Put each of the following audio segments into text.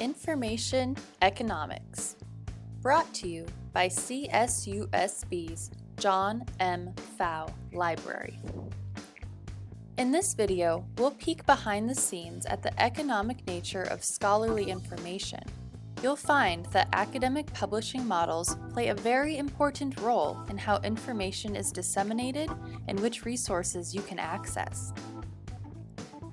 Information Economics, brought to you by CSUSB's John M. Pfau Library. In this video, we'll peek behind the scenes at the economic nature of scholarly information. You'll find that academic publishing models play a very important role in how information is disseminated and which resources you can access.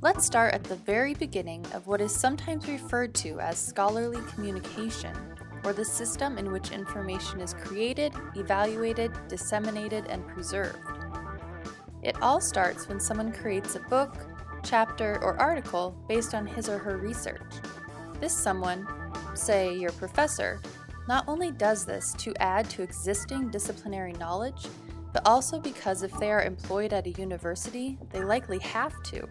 Let's start at the very beginning of what is sometimes referred to as scholarly communication, or the system in which information is created, evaluated, disseminated, and preserved. It all starts when someone creates a book, chapter, or article based on his or her research. This someone, say your professor, not only does this to add to existing disciplinary knowledge, but also because if they are employed at a university, they likely have to.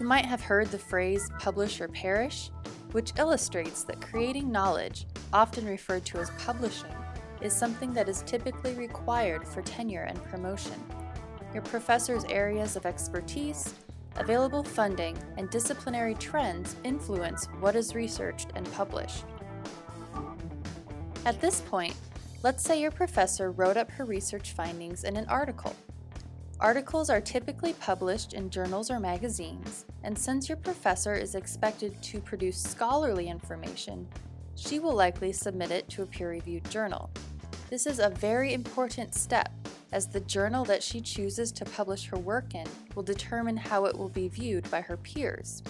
You might have heard the phrase publish or perish, which illustrates that creating knowledge, often referred to as publishing, is something that is typically required for tenure and promotion. Your professor's areas of expertise, available funding, and disciplinary trends influence what is researched and published. At this point, let's say your professor wrote up her research findings in an article. Articles are typically published in journals or magazines, and since your professor is expected to produce scholarly information, she will likely submit it to a peer-reviewed journal. This is a very important step, as the journal that she chooses to publish her work in will determine how it will be viewed by her peers.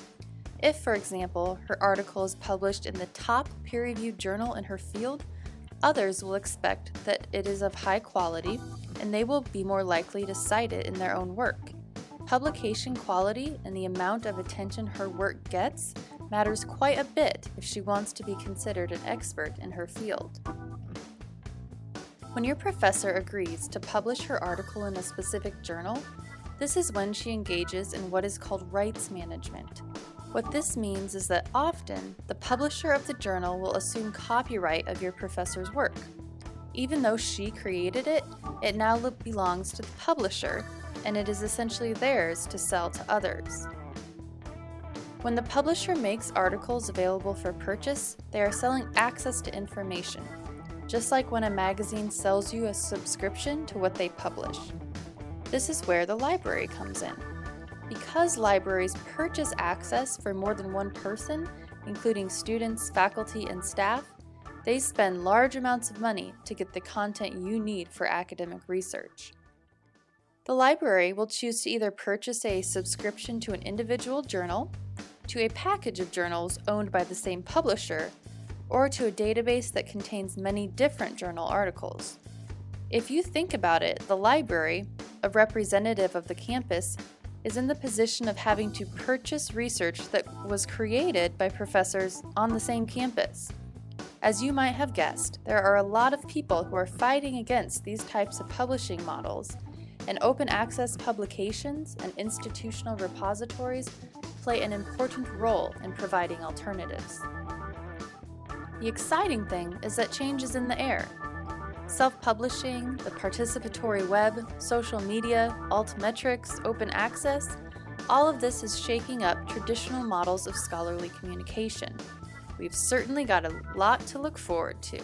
If, for example, her article is published in the top peer-reviewed journal in her field, others will expect that it is of high quality and they will be more likely to cite it in their own work. Publication quality and the amount of attention her work gets matters quite a bit if she wants to be considered an expert in her field. When your professor agrees to publish her article in a specific journal, this is when she engages in what is called rights management. What this means is that often, the publisher of the journal will assume copyright of your professor's work. Even though she created it, it now belongs to the publisher, and it is essentially theirs to sell to others. When the publisher makes articles available for purchase, they are selling access to information, just like when a magazine sells you a subscription to what they publish. This is where the library comes in. Because libraries purchase access for more than one person, including students, faculty, and staff, they spend large amounts of money to get the content you need for academic research. The library will choose to either purchase a subscription to an individual journal, to a package of journals owned by the same publisher, or to a database that contains many different journal articles. If you think about it, the library, a representative of the campus, is in the position of having to purchase research that was created by professors on the same campus. As you might have guessed, there are a lot of people who are fighting against these types of publishing models, and open access publications and institutional repositories play an important role in providing alternatives. The exciting thing is that change is in the air. Self-publishing, the participatory web, social media, altmetrics, open access, all of this is shaking up traditional models of scholarly communication. We've certainly got a lot to look forward to.